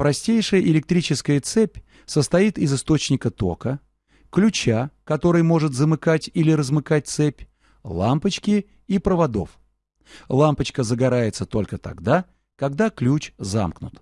Простейшая электрическая цепь состоит из источника тока, ключа, который может замыкать или размыкать цепь, лампочки и проводов. Лампочка загорается только тогда, когда ключ замкнут.